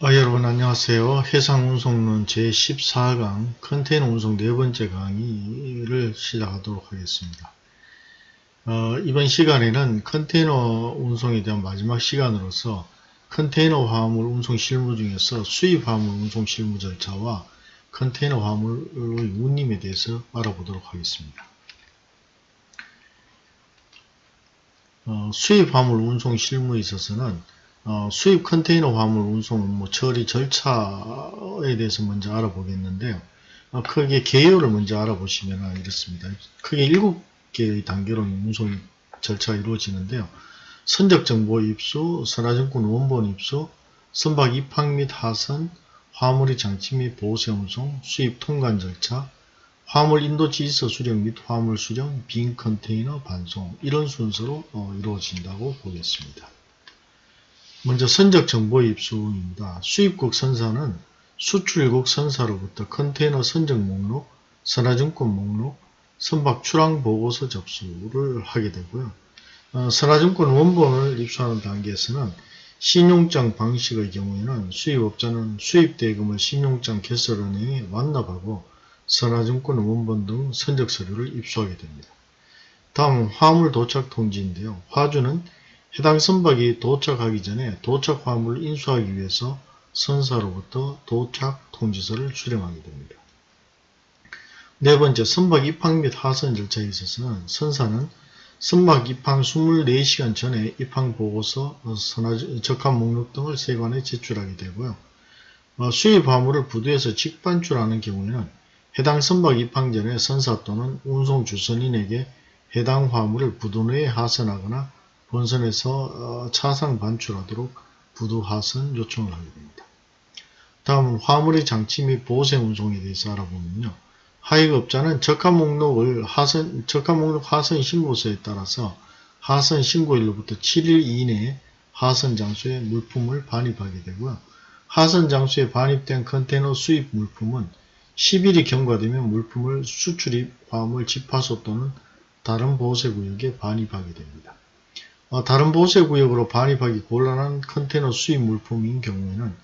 아, 여러분 안녕하세요. 해상운송론 제14강 컨테이너 운송 네 번째 강의를 시작하도록 하겠습니다. 어, 이번 시간에는 컨테이너 운송에 대한 마지막 시간으로서 컨테이너 화물 운송 실무 중에서 수입 화물 운송 실무 절차와 컨테이너 화물의 운임에 대해서 알아보도록 하겠습니다. 어, 수입 화물 운송 실무에 있어서는 어, 수입 컨테이너 화물 운송 뭐 처리 절차에 대해서 먼저 알아보겠는데요. 어, 크게 개요를 먼저 알아보시면 이렇습니다. 크게 7개의 단계로 운송 절차가 이루어지는데요. 선적 정보 입수, 선화증권 원본 입수, 선박 입항 및 하선, 화물의 장치 및 보세 운송, 수입 통관 절차, 화물 인도 지서 수령 및 화물 수령, 빈 컨테이너 반송 이런 순서로 어, 이루어진다고 보겠습니다. 먼저 선적 정보 입수입니다. 수입국 선사는 수출국 선사로부터 컨테이너 선적 목록, 선화증권 목록, 선박 출항 보고서 접수를 하게 되고요. 어, 선화증권 원본을 입수하는 단계에서는 신용장 방식의 경우에는 수입업자는 수입대금을 신용장 개설은행에 완납하고 선화증권 원본 등 선적 서류를 입수하게 됩니다. 다음 화물 도착 통지인데요. 화주는 해당 선박이 도착하기 전에 도착 화물을 인수하기 위해서 선사로부터 도착 통지서를 수령하게 됩니다. 네 번째, 선박 입항 및 하선 절차에 있어서는 선사는 선박 입항 24시간 전에 입항 보고서, 적합 목록 등을 세관에 제출하게 되고요. 어, 수입 화물을 부두에서 직반출하는 경우에는 해당 선박 입항 전에 선사 또는 운송 주선인에게 해당 화물을 부두 내에 하선하거나 본선에서 어, 차상 반출하도록 부두 하선 요청을 하게 됩니다. 다음은 화물의 장치 및 보세 운송에 대해서 알아보면요. 하익업자는 적합 목록을 하선, 적합 목록 하선 신고서에 따라서 하선 신고일로부터 7일 이내에 하선 장소에 물품을 반입하게 되고요. 하선 장소에 반입된 컨테이너 수입 물품은 10일이 경과되면 물품을 수출입 화물 집하소 또는 다른 보세구역에 반입하게 됩니다. 어, 다른 보세구역으로 반입하기 곤란한 컨테이너 수입 물품인 경우에는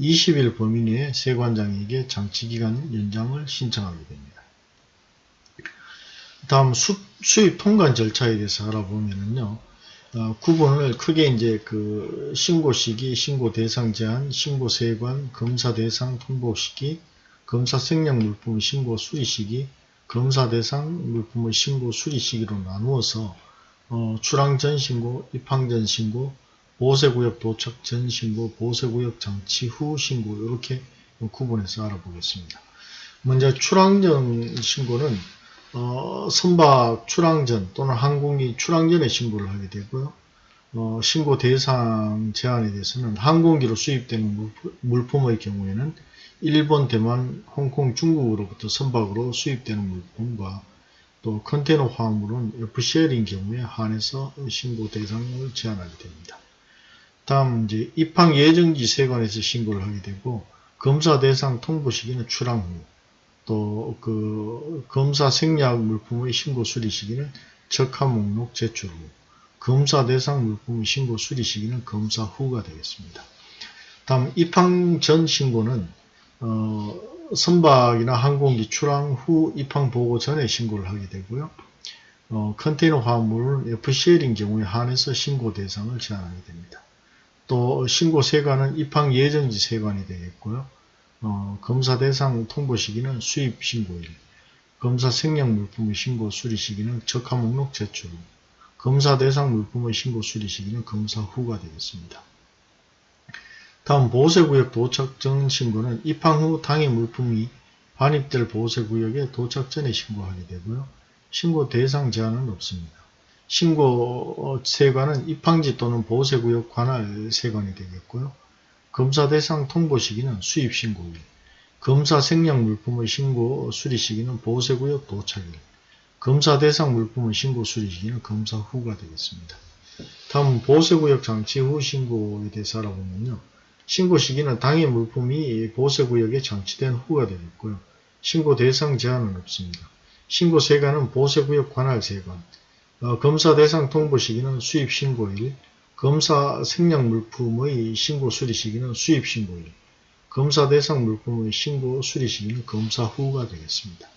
20일 범위 내에 세관장에게 장치기간 연장을 신청하게 됩니다. 다음 수, 입 통관 절차에 대해서 알아보면요. 어, 구분을 크게 이제 그 신고 시기, 신고 대상 제한, 신고 세관, 검사 대상 통보 시기, 검사 생략 물품 신고 수리 시기, 검사 대상 물품의 신고 수리 시기로 나누어서 어, 출항 전 신고, 입항 전 신고, 보세구역 도착 전 신고, 보세구역 장치 후 신고 이렇게 구분해서 알아보겠습니다. 먼저 출항 전 신고는 어, 선박 출항 전 또는 항공기 출항 전에 신고를 하게 되고요. 어, 신고 대상 제한에 대해서는 항공기로 수입되는 물품의 경우에는 일본, 대만, 홍콩, 중국으로부터 선박으로 수입되는 물품과 또 컨테이너 화물은 FCL인 경우에 한해서 신고 대상을 제한하게 됩니다. 다음 이제 입항 예정지 세관에서 신고를 하게 되고 검사 대상 통보 시기는 출항 후, 또 그 검사 생략 물품의 신고 수리 시기는 적합 목록 제출 후, 검사 대상 물품의 신고 수리 시기는 검사 후가 되겠습니다. 다음 입항 전 신고는 어, 선박이나 항공기 출항 후 입항 보고 전에 신고를 하게 되고요. 어, 컨테이너 화물은 FCL인 경우에 한해서 신고 대상을 제한하게 됩니다. 또 신고 세관은 입항 예정지 세관이 되겠고요. 어, 검사 대상 통보 시기는 수입 신고일, 검사 생략 물품의 신고 수리 시기는 적합 목록 제출 후, 검사 대상 물품의 신고 수리 시기는 검사 후가 되겠습니다. 다음 보세구역 도착 전 신고는 입항 후 당해 물품이 반입될 보세구역에 도착 전에 신고하게 되고요. 신고 대상 제한은 없습니다. 신고 세관은 입항지 또는 보세구역 관할 세관이 되겠고요. 검사 대상 통보 시기는 수입 신고일, 검사 생략 물품의 신고 수리 시기는 보세구역 도착일, 검사 대상 물품의 신고 수리 시기는 검사 후가 되겠습니다. 다음 보세구역 장치 후 신고에 대해서 알아보면요. 신고 시기는 당해 물품이 보세구역에 장치된 후가 되겠고요. 신고 대상 제한은 없습니다. 신고 세관은 보세구역 관할 세관, 어, 검사 대상 통보 시기는 수입 신고일, 검사 생략 물품의 신고 수리 시기는 수입 신고일, 검사 대상 물품의 신고 수리 시기는 검사 후가 되겠습니다.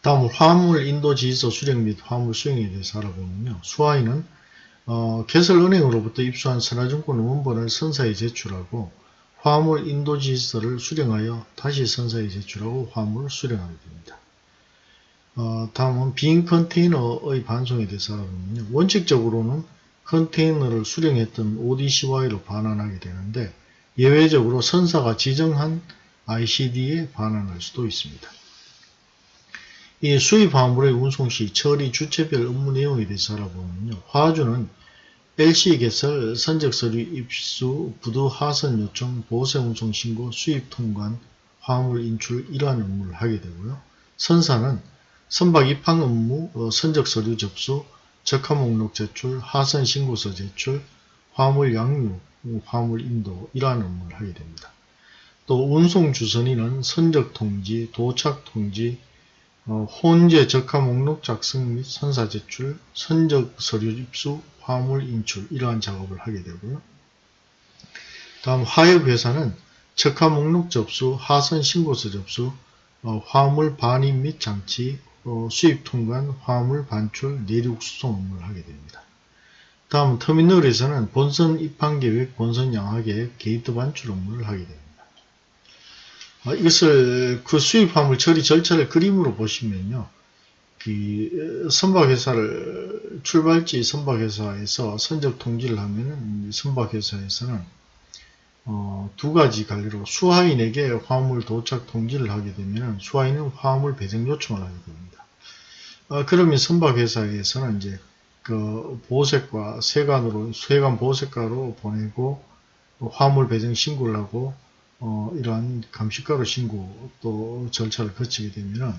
다음으로 화물 인도 지휘서 수령 및 화물 수령에 대해서 알아보면요. 수화인은 어, 개설은행으로부터 입수한 선화증권 원본을 선사에 제출하고 화물 인도 지휘서를 수령하여 다시 선사에 제출하고 화물을 수령하게 됩니다. 어, 다음은 빈 컨테이너의 반송에 대해서 알아보면요. 원칙적으로는 컨테이너를 수령했던 ODCY로 반환하게 되는데 예외적으로 선사가 지정한 ICD에 반환할 수도 있습니다. 이 수입 화물의 운송 시 처리 주체별 업무 내용에 대해서 알아보면요. 화주는 LC 개설, 선적 서류 입수, 부두 하선 요청, 보세 운송 신고, 수입 통관, 화물 인출 이러한 업무를 하게 되고요. 선사는 선박 입항 업무, 어, 선적 서류 접수, 적합 목록 제출, 하선 신고서 제출, 화물 양육, 화물 인도 이러한 업무를 하게 됩니다. 또 운송 주선인은 선적 통지, 도착 통지, 어, 혼재 적합 목록 작성 및 선사 제출, 선적 서류 입수, 화물 인출 이러한 작업을 하게 되고요. 다음 하역회사는 적하 목록 접수, 하선 신고서 접수, 어, 화물 반입 및 장치, 어, 수입 통관, 화물 반출, 내륙 수송 업무를 하게 됩니다. 다음 터미널에서는 본선 입항 계획, 본선 양화 계획, 게이트 반출 업무를 하게 됩니다. 어, 이것을 그 수입 화물 처리 절차를 그림으로 보시면요. 그 선박회사를 출발지 선박회사에서 선적 통지를 하면은 선박회사에서는 어, 두 가지 관리로 수하인에게 화물 도착 통지를 하게 되면 수하인은 화물 배정 요청을 하게 됩니다. 어, 그러면 선박회사에서는 이제 그 보색과 세관으로 세관 보색가로 보내고 화물 배정 신고를 하고 어, 이러한 감시가로 신고 또 절차를 거치게 되면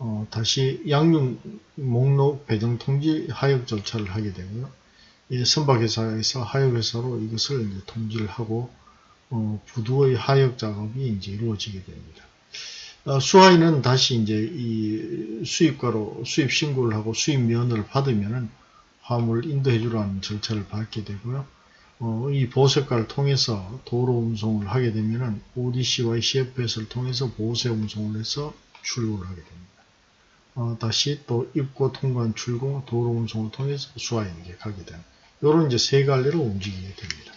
어, 다시 양육 목록 배정 통지 하역 절차를 하게 되고요. 이 선박회사에서 하역회사로 이것을 통지를 하고 어, 부두의 하역 작업이 이제 이루어지게 됩니다. 어, 수하인은 다시 이제 이 수입가로 수입 신고를 하고 수입 면허를 받으면은 화물을 인도해주라는 절차를 밟게 되고요. 어, 이 보색과를 통해서 도로 운송을 하게 되면은 ODC와 CFS를 통해서 보세 운송을 해서 출고를 하게 됩니다. 어, 다시 또 입고 통관 출고 도로 운송을 통해서 수화인에게 가게 되는 이런 이제 세 갈래로 움직이게 됩니다.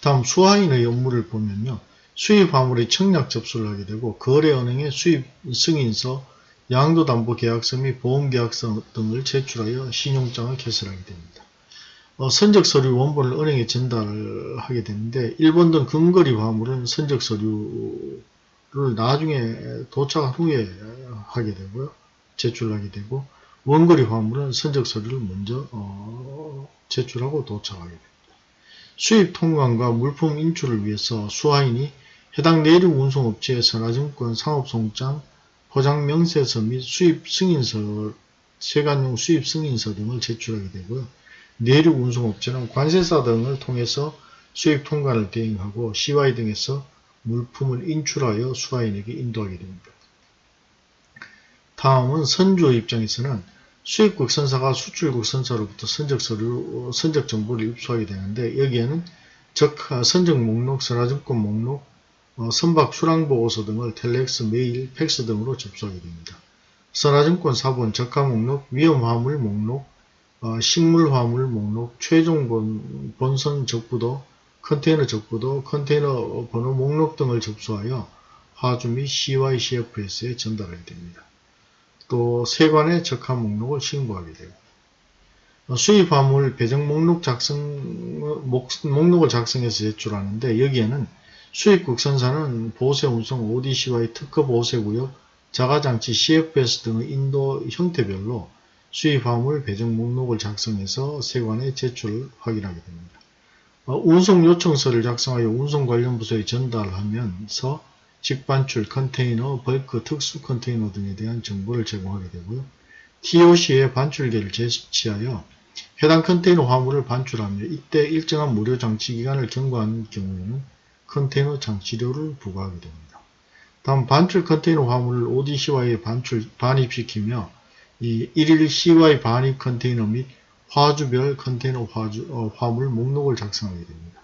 다음 수화인의 업무를 보면요. 수입 화물의 청약 접수를 하게 되고 거래은행에 수입 승인서, 양도담보계약서 및 보험계약서 등을 제출하여 신용장을 개설하게 됩니다. 어, 선적 서류 원본을 은행에 전달을 하게 되는데 일본 등 근거리 화물은 선적 서류를 나중에 도착 후에 하게 되고요. 제출하게 되고 원거리 화물은 선적 서류를 먼저 어, 제출하고 도착하게 됩니다. 수입 통관과 물품 인출을 위해서 수하인이 해당 내륙 운송업체의 선화증권 상업송장, 포장 명세서 및 수입 승인서, 세관용 수입 승인서 등을 제출하게 되고요. 내륙 운송업체는 관세사 등을 통해서 수입 통관을 대행하고 CY 등에서 물품을 인출하여 수화인에게 인도하게 됩니다. 다음은 선주의 입장에서는 수입국 선사가 수출국 선사로부터 선적 서류, 선적 정보를 입수하게 되는데 여기에는 적, 선적 목록, 선화증권 목록, 어, 선박 출항보고서 등을 텔렉스, 메일, 팩스 등으로 접수하게 됩니다. 선화증권 사본, 적화 목록, 위험 화물 목록, 어, 식물화물 목록, 최종 본, 본선 적부도, 컨테이너 적부도, 컨테이너 번호 목록 등을 접수하여 하주 및 CYCFS에 전달하게 됩니다. 또 세관의 적합 목록을 신고하게 되고 어, 수입 화물 배정 목록 작성 목, 목록을 작성해서 제출하는데 여기에는 수입국 선사는 보세 운송 ODCY 특허 보세구역 자가장치 CFS 등의 인도 형태별로 수입 화물 배정 목록을 작성해서 세관에 제출을 확인하게 됩니다. 어, 운송 요청서를 작성하여 운송 관련 부서에 전달하면서 직반출, 컨테이너, 벌크, 특수 컨테이너 등에 대한 정보를 제공하게 되고요. TOC에 반출계를 제시하여 해당 컨테이너 화물을 반출하며 이때 일정한 무료 장치 기간을 경과한 경우에는 컨테이너 장치료를 부과하게 됩니다. 다음 반출 컨테이너 화물을 ODCY에 반출, 반입시키며 이 1일 CY 반입 컨테이너 및 화주별 컨테이너 화주, 어, 화물 목록을 작성하게 됩니다.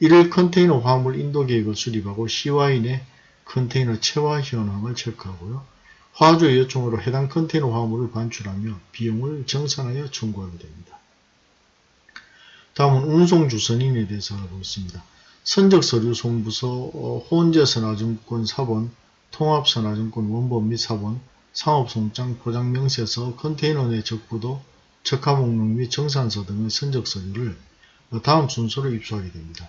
1일 컨테이너 화물 인도 계획을 수립하고 CY 내 컨테이너 체화 현황을 체크하고요. 화주의 요청으로 해당 컨테이너 화물을 반출하며 비용을 정산하여 청구하게 됩니다. 다음은 운송 주선인에 대해서 알아보겠습니다. 선적서류 송부서, 어, 혼재선화증권 사본, 통합선화증권 원본 및 사본, 상업송장, 포장 명세서, 컨테이너 내 적부도, 적하목록 및 정산서 등의 선적 서류를 다음 순서로 입수하게 됩니다.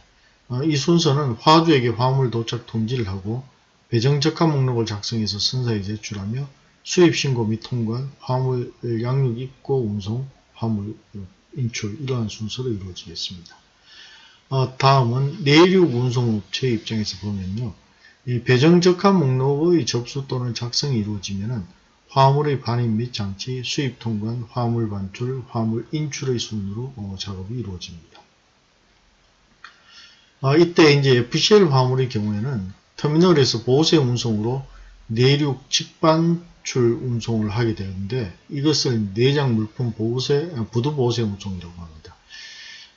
어, 이 순서는 화주에게 화물 도착 통지를 하고 배정 적합 목록을 작성해서 선사에 제출하며 수입 신고 및 통관, 화물 양육 입고 운송, 화물 인출 이러한 순서로 이루어지겠습니다. 어, 다음은 내륙 운송업체 입장에서 보면요. 이 배정 적합 목록의 접수 또는 작성이 이루어지면은 화물의 반입 및 장치, 수입 통관, 화물 반출, 화물 인출의 순으로 어, 작업이 이루어집니다. 어, 이때 이제 FCL 화물의 경우에는 터미널에서 보세 운송으로 내륙 직반출 운송을 하게 되는데 이것을 내장 물품 보세, 부두 보세 운송이라고 합니다.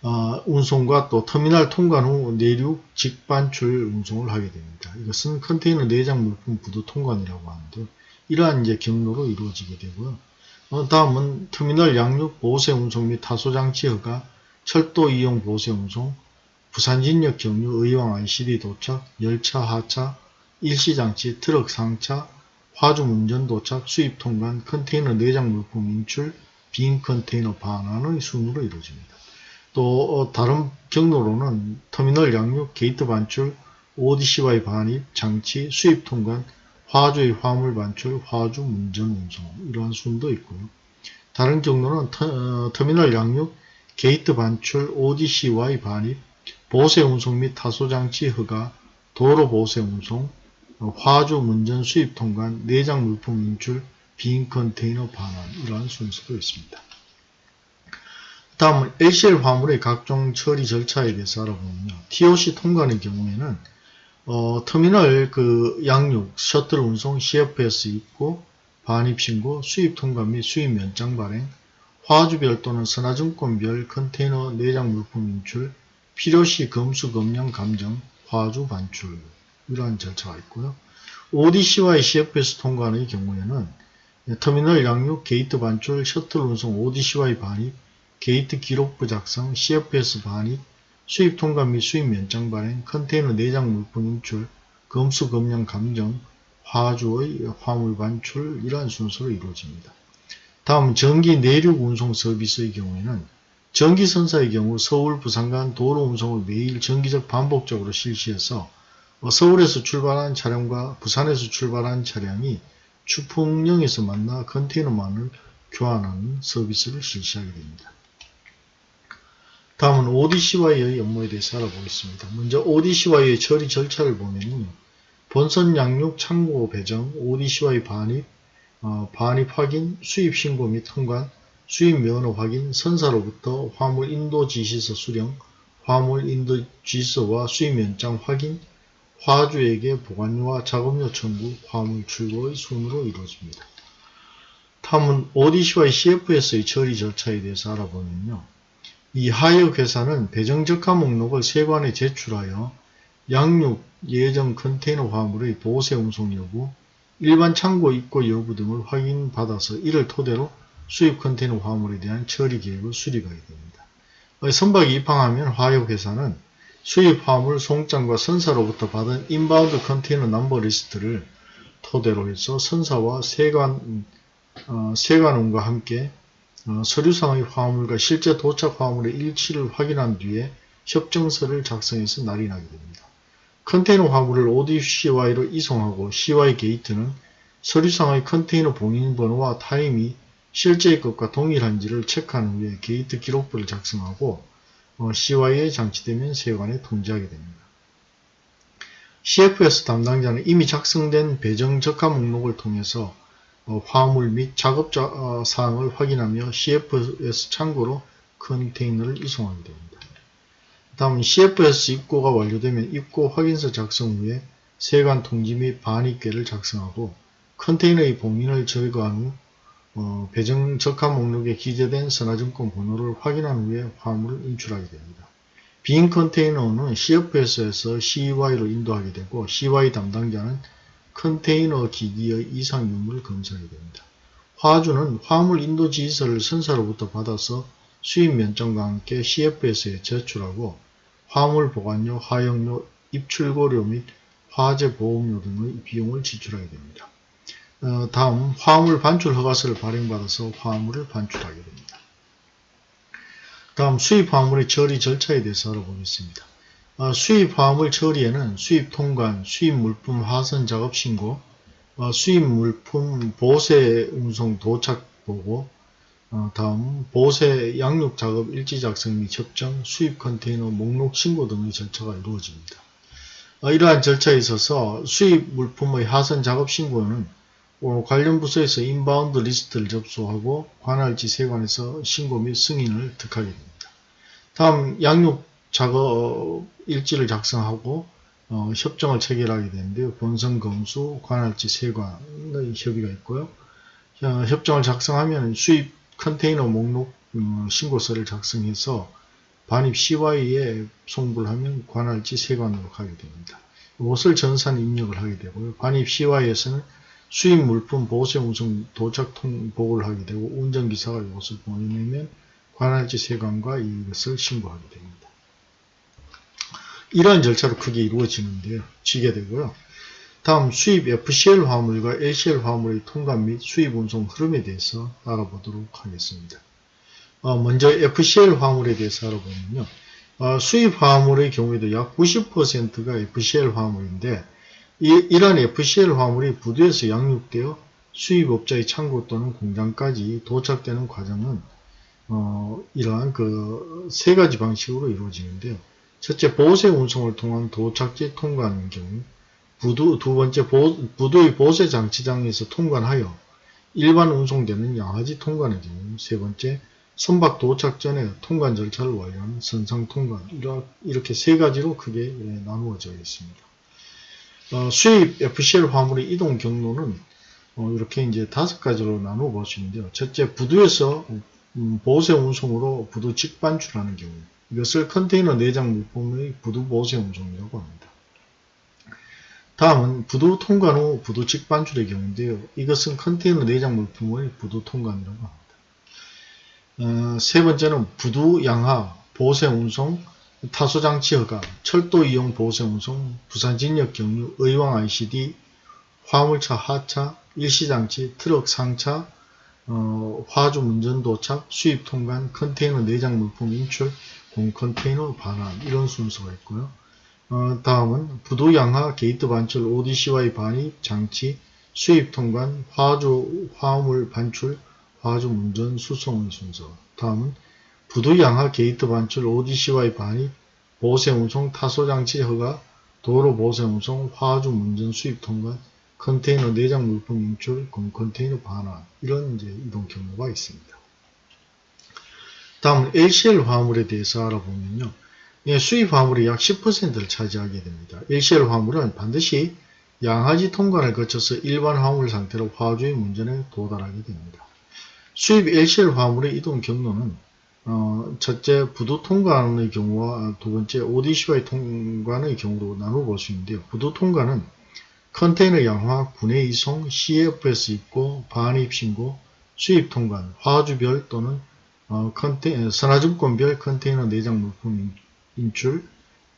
어, 운송과 또 터미널 통관 후 내륙 직반출 운송을 하게 됩니다. 이것은 컨테이너 내장 물품 부두 통관이라고 하는데 이러한 이제 경로로 이루어지게 되고요. 어, 다음은 터미널 양륙 보세 운송 및 타소 장치 허가, 철도 이용 보세 운송, 부산진역 경유 의왕 ICD 도착, 열차 하차, 일시장치, 트럭 상차, 화주 문전 도착, 수입 통관, 컨테이너 내장 물품 인출, 빈 컨테이너 반환의 순으로 이루어집니다. 또 어, 다른 경로로는 터미널 양륙, 게이트 반출, ODCY 반입, 장치, 수입 통관, 화주의 화물 반출, 화주 문전 운송 이러한 순서도 있고요. 다른 경로는 터, 어, 터미널 양륙, 게이트 반출, ODCY 반입, 보세 운송 및 타소 장치 허가, 도로 보세 운송, 화주 문전 수입 통관, 내장 물품 인출, 빈 컨테이너 반환 이러한 순서도 있습니다. 다음은 LCL 화물의 각종 처리 절차에 대해서 알아보면요. TOC 통관의 경우에는 어, 터미널 그 양륙, 셔틀 운송, CFS 입고, 반입 신고, 수입 통관 및 수입 면장 발행, 화주별 또는 선화증권별 컨테이너 내장 물품 인출, 필요시 검수 검량 감정, 화주 반출 이러한 절차가 있고요. ODCY의 CFS 통관의 경우에는 터미널 양륙, 게이트 반출, 셔틀 운송, ODCY의 반입, 게이트 기록부 작성, CFS 반입, 수입 통관 및 수입 면장 발행, 컨테이너 내장 물품 인출, 검수 검량 감정, 화주의 화물 반출 이러한 순서로 이루어집니다. 다음 전기 내륙 운송 서비스의 경우에는 전기선사의 경우 서울, 부산 간 도로 운송을 매일 정기적 반복적으로 실시해서 어, 서울에서 출발한 차량과 부산에서 출발한 차량이 추풍령에서 만나 컨테이너만을 교환하는 서비스를 실시하게 됩니다. 다음은 ODC와의 업무에 대해서 알아보겠습니다. 먼저 ODC와의 처리 절차를 보면 본선 양육 창고 배정, ODC와의 반입, 어, 반입 확인, 수입 신고 및 통관, 수입 면허 확인, 선사로부터 화물 인도 지시서 수령, 화물 인도 지시서와 수입 면장 확인, 화주에게 보관료와 작업료 청구, 화물 출고의 순으로 이루어집니다. 다음은 ODCY CFS의 처리 절차에 대해서 알아보면요. 이 하역 회사는 배정적하 목록을 세관에 제출하여 양륙 예정 컨테이너 화물의 보세 운송 여부, 일반 창고 입고 여부 등을 확인받아서 이를 토대로 수입 컨테이너 화물에 대한 처리 계획을 수립하게 됩니다. 선박이 입항하면 하역회사는 수입 화물 송장과 선사로부터 받은 inbound container number list를 토대로 해서 선사와 세관, 어, 세관원과 함께 어, 서류상의 화물과 실제 도착 화물의 일치를 확인한 뒤에 협정서를 작성해서 날인하게 됩니다. 컨테이너 화물을 ODCY로 이송하고 CY 게이트는 서류상의 컨테이너 봉인번호와 타입이 실제의 것과 동일한지를 체크한 후에 게이트 기록부를 작성하고 어, CY에 장치되면 세관에 통지하게 됩니다. CFS 담당자는 이미 작성된 배정 적합 목록을 통해서 어, 화물 및 작업자 어, 사항을 확인하며 CFS 창고로 컨테이너를 이송하게 됩니다. 다음 CFS 입고가 완료되면 입고 확인서 작성 후에 세관 통지 및 반입계를 작성하고 컨테이너의 봉인을 제거한 후 어, 배정 적합 목록에 기재된 선화증권 번호를 확인한 후에 화물을 인출하게 됩니다. 빈 컨테이너는 CFS에서 CY로 인도하게 되고 CY 담당자는 컨테이너 기기의 이상 유무를 검사하게 됩니다. 화주는 화물 인도 지시서를 선사로부터 받아서 수입 면적과 함께 CFS에 제출하고 화물 보관료, 하역료, 입출고료 및 화재 보험료 등의 비용을 지출하게 됩니다. 어, 다음 화물 반출 허가서를 발행받아서 화물을 반출하게 됩니다. 다음 수입 화물의 처리 절차에 대해서 알아보겠습니다. 어, 수입 화물 처리에는 수입 통관, 수입 물품 하선 작업 신고, 어, 수입 물품 보세 운송 도착 보고, 어, 다음 보세 양륙 작업 일지 작성 및 협정, 수입 컨테이너 목록 신고 등의 절차가 이루어집니다. 어, 이러한 절차에 있어서 수입 물품의 하선 작업 신고는 어, 관련 부서에서 inbound list를 접수하고 관할지 세관에서 신고 및 승인을 득하게 됩니다. 다음 양육 작업 일지를 작성하고 어, 협정을 체결하게 되는데요. 본선 검수, 관할지 세관의 협의가 있고요. 어, 협정을 작성하면 수입 컨테이너 목록 음, 신고서를 작성해서 반입 CY에 송부를 하면 관할지 세관으로 가게 됩니다. 이것을 전산 입력을 하게 되고요. 반입 CY에서는 수입 물품 보세 운송 도착 통 보고를 하게 되고 운전기사가 이것을 보내면 관할지 세관과 이것을 신고하게 됩니다. 이러한 절차로 크게 이루어지는데요. 지게 되고요. 다음 수입 FCL 화물과 LCL 화물의 통관 및 수입 운송 흐름에 대해서 알아보도록 하겠습니다. 어, 먼저 FCL 화물에 대해서 알아보면요. 어, 수입 화물의 경우에도 약 90%가 FCL 화물인데 이, 이러한 FCL 화물이 부두에서 양육되어 수입업자의 창고 또는 공장까지 도착되는 과정은 어, 이러한 그 세 가지 방식으로 이루어지는데요. 첫째, 보세 운송을 통한 도착지 통과하는 경우, 부두, 두 번째, 보, 부두의 보세 장치장에서 통관하여 일반 운송되는 양하지 통관의 경우, 세 번째, 선박 도착 전에 통관 절차를 완료하는 선상 통관, 이렇게 세 가지로 크게 예, 나누어져 있습니다. 어, 수입 FCL 화물의 이동 경로는 어, 이렇게 이제 다섯 가지로 나누어 볼 수 있는데요. 첫째, 부두에서 음, 보세 운송으로 부두 직반출하는 경우 이것을 컨테이너 내장 물품의 부두 보세 운송이라고 합니다. 다음은 부두 통관 후 부두 직반출의 경우인데요. 이것은 컨테이너 내장 물품의 부두 통관이라고 합니다. 어, 세 번째는 부두 양하 보세 운송 타소장치 허가, 철도 이용 보세 운송, 부산 진역 경유, 의왕 ICD, 화물차 하차, 일시장치, 트럭 상차, 어, 화주 문전 도착, 수입 통관, 컨테이너 내장 물품 인출, 공 컨테이너 반환 이런 순서가 있고요. 어, 다음은 부두 양하 게이트 반출 ODCY 반입 장치 수입 통관 화주 화물 반출 화주 문전 수송의 순서. 다음은 부두 양하 게이트 반출 ODCY 반입 보세 운송 타소 장치 허가 도로 보세 운송 화주 문전 수입 통관 컨테이너 내장 물품 인출, 공 컨테이너 반환 이런 이제 이동 경로가 있습니다. 다음은 LCL 화물에 대해서 알아보면요. 예, 수입 화물이 약 10%를 차지하게 됩니다. LCL 화물은 반드시 양하지 통관을 거쳐서 일반 화물 상태로 화주의 문전에 도달하게 됩니다. 수입 LCL 화물의 이동 경로는 어, 첫째 부두 통관의 경우와 두 번째 ODCY 통관의 경우로 나누어 볼수 있는데요. 부두 통관은 컨테이너 양화, 군내 이송, CFS 입고, 반입 신고, 수입 통관, 화주별 또는 어, 컨테, 선화증권별 컨테이너 내장 물품 인출,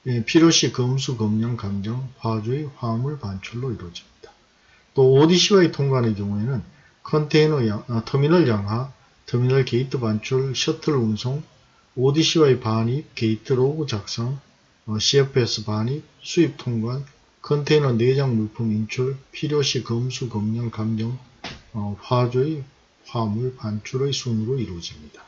예, 필요시 검수, 검령, 감정, 화주의 화물 반출로 이루어집니다. 또 ODCY 통관의 경우에는 컨테이너 양, 어, 터미널 양하, 터미널 게이트 반출, 셔틀 운송, ODCY 반입, gate log 작성, 어, CFS 반입, 수입 통관, 컨테이너 내장 물품 인출, 필요시 검수, 검량, 감정, 어, 화주의 화물 반출의 순으로 이루어집니다.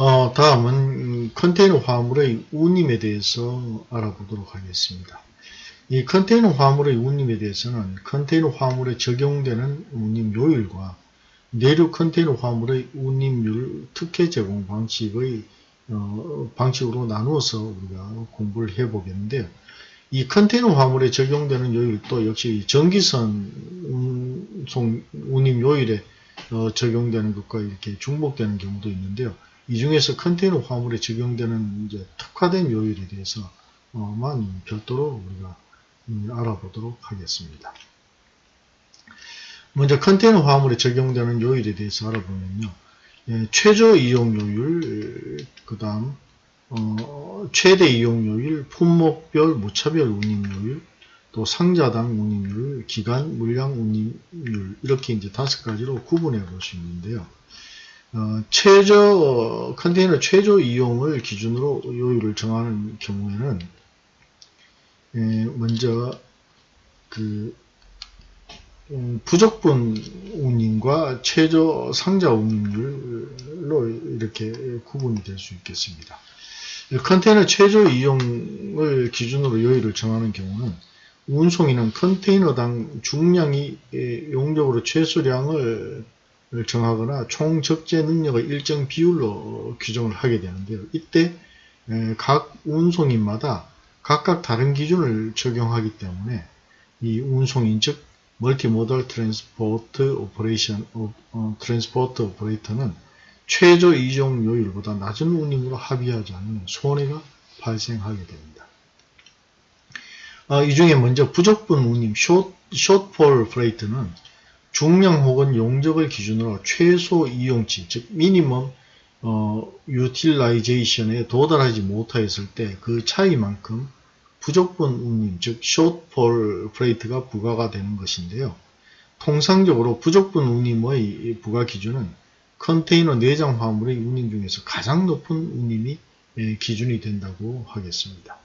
어, 다음은 음, 컨테이너 화물의 운임에 대해서 알아보도록 하겠습니다. 이 컨테이너 화물의 운임에 대해서는 컨테이너 화물에 적용되는 운임 요율과 내륙 컨테이너 화물의 운임률 특혜 제공 방식의 어, 방식으로 나누어서 우리가 공부를 해보겠는데요. 이 컨테이너 화물에 적용되는 요율도 역시 전기선 운송 운임 요율에 어, 적용되는 것과 이렇게 중복되는 경우도 있는데요. 이 중에서 컨테이너 화물에 적용되는 이제 특화된 요율에 대해서만 별도로 우리가 음, 알아보도록 하겠습니다. 먼저 컨테이너 화물에 적용되는 요율에 대해서 알아보면요. 예, 최저 이용 요율, 그 다음 어, 최대 이용 요율, 품목별 무차별 운임 요율, 또 상자당 운임률, 기간 물량 운임률 이렇게 이제 다섯 가지로 구분해 볼 수 있는데요. 어, 최저 컨테이너 최저 이용을 기준으로 요율을 정하는 경우에는 예, 먼저 그 음, 부적분 운임과 최저 상자 운임률로 이렇게 구분이 될 수 있겠습니다. 컨테이너 최저 이용을 기준으로 요율을 정하는 경우는 운송인은 컨테이너당 중량이 용적으로 최소량을 정하거나 총 적재 능력의 일정 비율로 규정을 하게 되는데요. 이때 각 운송인마다 각각 다른 기준을 적용하기 때문에 이 운송인 즉 multimodal transport operation 어, transport operator는 최저 이종 요율보다 낮은 운임으로 합의하지 않으면 손해가 발생하게 됩니다. 어, 이 중에 먼저 부족분 운임 숏, 숏폴 프레이트는 중량 혹은 용적을 기준으로 최소 이용치 즉 minimum 어, utilization에 도달하지 못하였을 때 그 차이만큼 부족분 운임, 즉 shortfall freight가 부과가 되는 것인데요. 통상적으로 부족분 운임의 부과 기준은 컨테이너 내장 화물의 운임 중에서 가장 높은 운임이 예, 기준이 된다고 하겠습니다.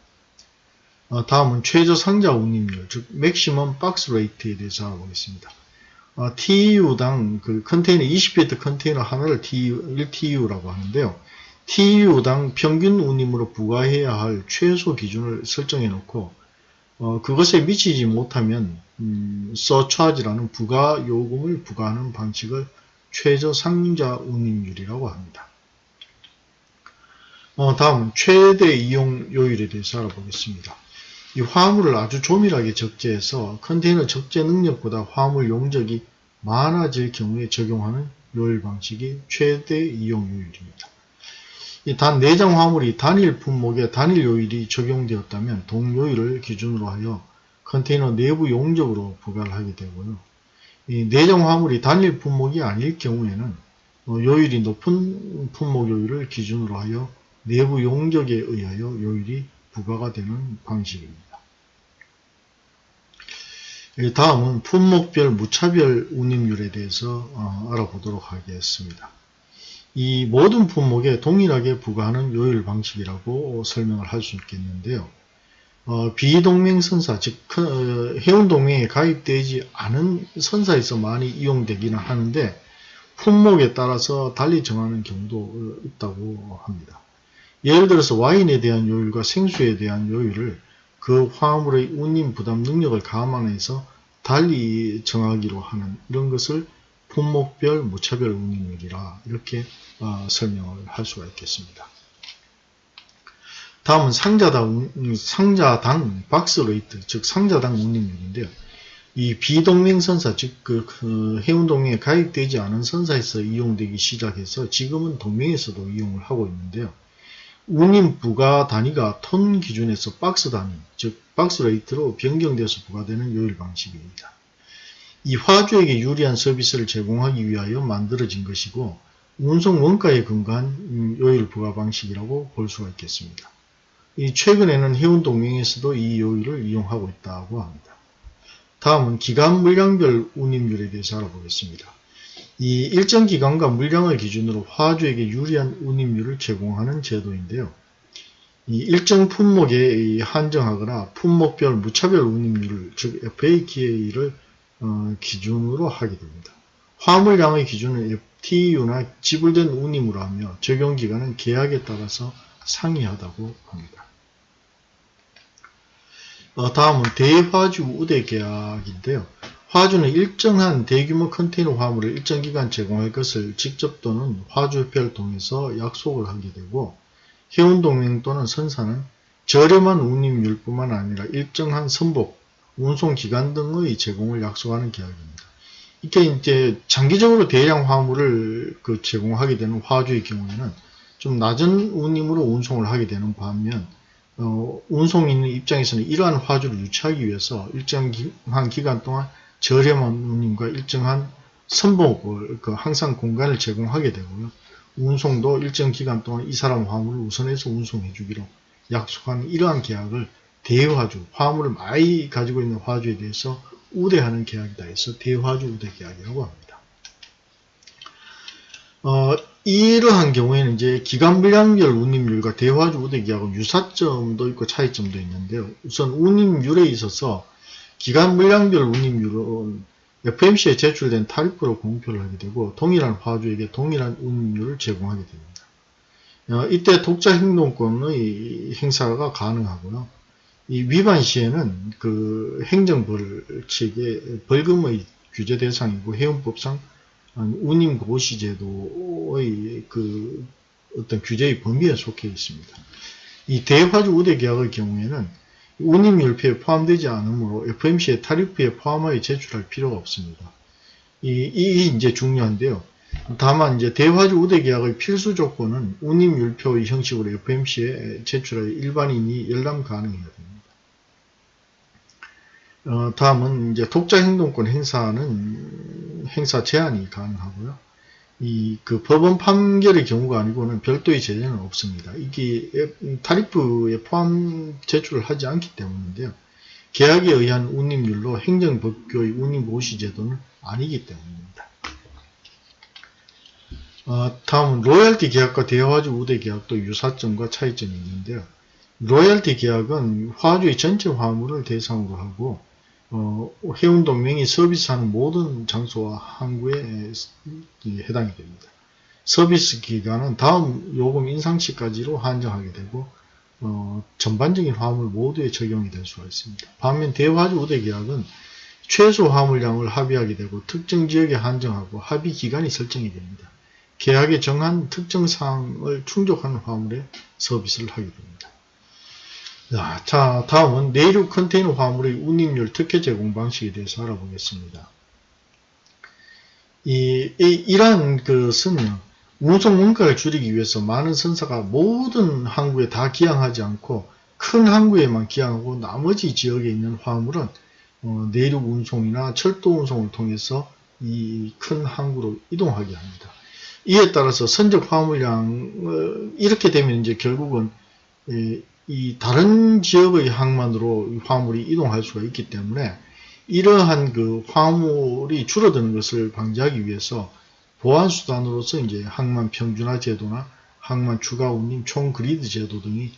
어, 다음은 최저 상자 운임률, 즉 maximum box rate에 대해서 알아보겠습니다. 어, TU당 그 컨테이너 20피트 컨테이너 하나를 TU, 1TU라고 하는데요. TU당 평균 운임으로 부과해야 할 최소 기준을 설정해 놓고 어, 그것에 미치지 못하면 음, 서차지라는 부가 요금을 부과하는 방식을 최저 상자 운임률이라고 합니다. 어, 다음 최대 이용 요율에 대해서 알아보겠습니다. 이 화물을 아주 조밀하게 적재해서 컨테이너 적재 능력보다 화물 용적이 많아질 경우에 적용하는 요율 방식이 최대 이용 요율입니다. 단 내장 화물이 단일 품목에 단일 요일이 적용되었다면 동요일을 기준으로 하여 컨테이너 내부 용적으로 부과를 하게 되고요. 이 내장 화물이 단일 품목이 아닐 경우에는 어, 요일이 높은 품목 요일을 기준으로 하여 내부 용적에 의하여 요일이 부과가 되는 방식입니다. 다음은 품목별 무차별 운임률에 대해서 어, 알아보도록 하겠습니다. 이 모든 품목에 동일하게 부과하는 요율 방식이라고 설명을 할 수 있겠는데요. 어, 비동맹 선사, 즉 어, 해운동맹에 가입되지 않은 선사에서 많이 이용되기는 하는데 품목에 따라서 달리 정하는 경우도 있다고 합니다. 예를 들어서 와인에 대한 요율과 생수에 대한 요율을 그 화물의 운임 부담 능력을 감안해서 달리 정하기로 하는 이런 것을 품목별 무차별 운임률이라 이렇게 어, 설명을 할 수가 있겠습니다. 다음은 상자당, 상자당 box rate, 즉 상자당 운임률인데요. 이 비동맹 선사, 즉 그, 그 해운동맹에 가입되지 않은 선사에서 이용되기 시작해서 지금은 동맹에서도 이용을 하고 있는데요. 운임 부과 단위가 톤 기준에서 박스 단위, 즉 box rate로 변경되어서 부과되는 요율 방식입니다. 이 화주에게 유리한 서비스를 제공하기 위하여 만들어진 것이고 운송 원가에 근거한 음, 요율 부과 방식이라고 볼 수가 있겠습니다. 이 최근에는 해운동맹에서도 이 요율을 이용하고 있다고 합니다. 다음은 기간 물량별 운임률에 대해서 알아보겠습니다. 이 일정 기간과 물량을 기준으로 화주에게 유리한 운임률을 제공하는 제도인데요. 이 일정 품목에 한정하거나 품목별 무차별 운임률을 즉 FAQA를 어, 기준으로 하게 됩니다. 화물량의 기준은 FTU나 지불된 운임으로 하며 적용기간은 계약에 따라서 상이하다고 합니다. 어, 다음은 대화주 우대 계약인데요. 화주는 일정한 대규모 컨테이너 화물을 일정 기간 제공할 것을 직접 또는 화주협회를 통해서 약속을 하게 되고 해운동맹 또는 선사는 저렴한 운임률뿐만 아니라 일정한 선복, 운송기간 등의 제공을 약속하는 계약입니다. 이게 이제 장기적으로 대량 화물을 그 제공하게 되는 화주의 경우에는 좀 낮은 운임으로 운송을 하게 되는 반면 어, 운송인 입장에서는 이러한 화주를 유치하기 위해서 일정한 기간 동안 저렴한 운임과 일정한 선복을 그 항상 공간을 제공하게 되고요. 운송도 일정 기간 동안 이 사람 화물을 우선해서 운송해 주기로 약속하는 이러한 계약을 대화주, 화물을 많이 가지고 있는 화주에 대해서 우대하는 계약이다 해서 대화주 우대 계약이라고 합니다. 어, 이러한 경우에는 이제 기간 분량별 운임률과 대화주 우대 계약은 유사점도 있고 차이점도 있는데요. 우선 운임률에 있어서 기간 물량별 운임률은 FMC에 제출된 타리프로 공표를 하게 되고 동일한 화주에게 동일한 운임률을 제공하게 됩니다. 어, 이때 독자 행동권의 행사가 가능하고요. 이 위반 시에는 그 행정벌칙의 벌금의 규제 대상이고 해운법상 운임 고시 제도의 그 어떤 규제의 범위에 속해 있습니다. 이 대화주 우대 계약의 경우에는 운임율표에 포함되지 않으므로 FMC의 타리프에 포함하여 제출할 필요가 없습니다. 이, 이 이제 중요한데요. 다만 이제 대화주 우대 계약의 필수 조건은 운임율표의 형식으로 FMC에 제출하여 일반인이 열람 가능해야 됩니다. 어, 다음은 이제 독자 행동권 행사는 행사 제한이 가능하고요. 이 그 법원 판결의 경우가 아니고는 별도의 제재는 없습니다. 이게 타리프에 포함 제출을 하지 않기 때문인데요. 계약에 의한 운임률로 행정법규의 운임보시 제도는 아니기 때문입니다. 어, 다음은 로열티 계약과 대화주 우대 계약도 유사점과 차이점이 있는데요. 로열티 계약은 화주의 전체 화물을 대상으로 하고 어, 해운동맹이 서비스하는 모든 장소와 항구에 해당이 됩니다. 서비스 기간은 다음 요금 인상 시까지로 한정하게 되고 어, 전반적인 화물 모두에 적용이 될 수가 있습니다. 반면 대화주 우대 계약은 최소 화물량을 합의하게 되고 특정 지역에 한정하고 합의 기간이 설정이 됩니다. 계약에 정한 특정 사항을 충족하는 화물에 서비스를 하게 됩니다. 자, 다음은 내륙 컨테이너 화물의 운임률 특혜 제공 방식에 대해서 알아보겠습니다. 이, 이 이러한 것은 운송 원가를 줄이기 위해서 많은 선사가 모든 항구에 다 기항하지 않고 큰 항구에만 기항하고 나머지 지역에 있는 화물은 어, 내륙 운송이나 철도 운송을 통해서 이 큰 항구로 이동하게 합니다. 이에 따라서 선적 화물량 이렇게 되면 이제 결국은 이 다른 지역의 항만으로 화물이 이동할 수가 있기 때문에 이러한 그 화물이 줄어드는 것을 방지하기 위해서 보안수단으로서 이제 항만 평준화 제도나 항만 추가 운임 총 그리드 제도 등이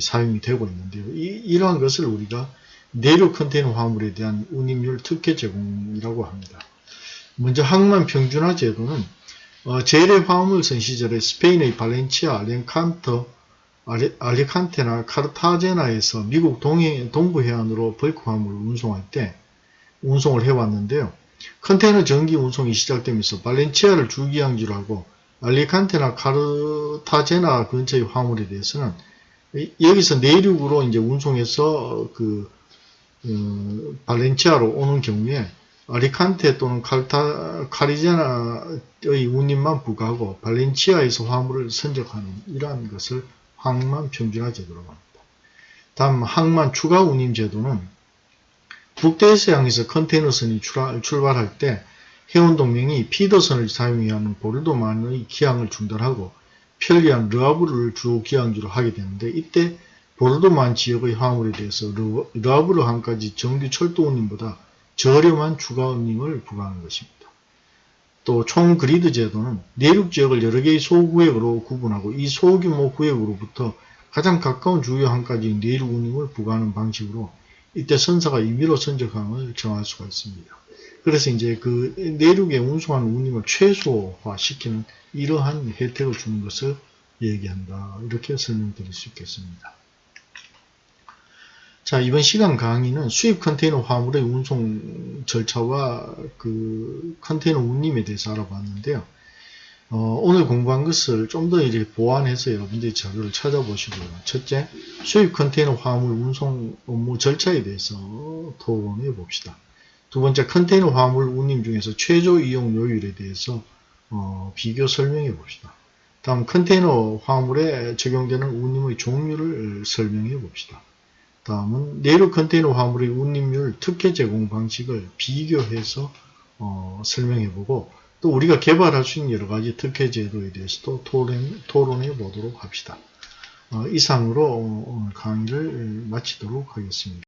사용이 되고 있는데요. 이, 러한 것을 우리가 내륙 컨테이너 화물에 대한 운임률 특혜 제공이라고 합니다. 먼저 항만 평준화 제도는 어, 재래 화물선 시절에 스페인의 발렌치아, 렌칸터, 알리칸테나 카르타제나에서 미국 동해, 동부 해안으로 벌크 화물을 운송할 때 운송을 해왔는데요. 컨테이너 정기 운송이 시작되면서 발렌치아를 주기항지로 하고 알리칸테나 카르타제나 근처의 화물에 대해서는 여기서 내륙으로 이제 운송해서 그 어, 발렌치아로 오는 경우에 아리칸테 또는 칼타, 카리제나의 운임만 부과하고 발렌치아에서 화물을 선적하는 이러한 것을 항만 평준화 제도라고 합니다. 다음 항만 추가 운임 제도는 북대에서 향해서 컨테이너선이 출발할 때 해운 동맹이 피더선을 사용해야 하는 보르도만의 기항을 중단하고 편리한 르아브르를 주 기항지로 하게 되는데 이때 보르도만 지역의 화물에 대해서 르아브르 항까지 정규 철도 운임보다 저렴한 추가 운임을 부과하는 것입니다. 또 총 그리드 제도는 내륙 지역을 여러 개의 소구역으로 구분하고 이 소규모 구역으로부터 가장 가까운 주요 항까지 내륙 운임을 부과하는 방식으로 이때 선사가 임의로 선적항을 정할 수가 있습니다. 그래서 이제 그 내륙에 운송하는 운임을 최소화시키는 이러한 혜택을 주는 것을 얘기한다. 이렇게 설명드릴 수 있겠습니다. 자, 이번 시간 강의는 수입 컨테이너 화물의 운송 절차와 그 컨테이너 운임에 대해서 알아봤는데요. 어, 오늘 공부한 것을 좀 더 이렇게 보완해서 여러분들이 자료를 찾아보시고요. 첫째, 수입 컨테이너 화물 운송 업무 절차에 대해서 토론해 봅시다. 두 번째, 컨테이너 화물 운임 중에서 최저 이용 요율에 대해서 어, 비교 설명해 봅시다. 다음 컨테이너 화물에 적용되는 운임의 종류를 설명해 봅시다. 다음은 내륙 컨테이너 화물의 운임률 특혜 제공 방식을 비교해서 어, 설명해 보고 또 우리가 개발할 수 있는 여러 가지 특혜 제도에 대해서도 토론, 토론해 보도록 합시다. 어, 이상으로 오늘 강의를 마치도록 하겠습니다.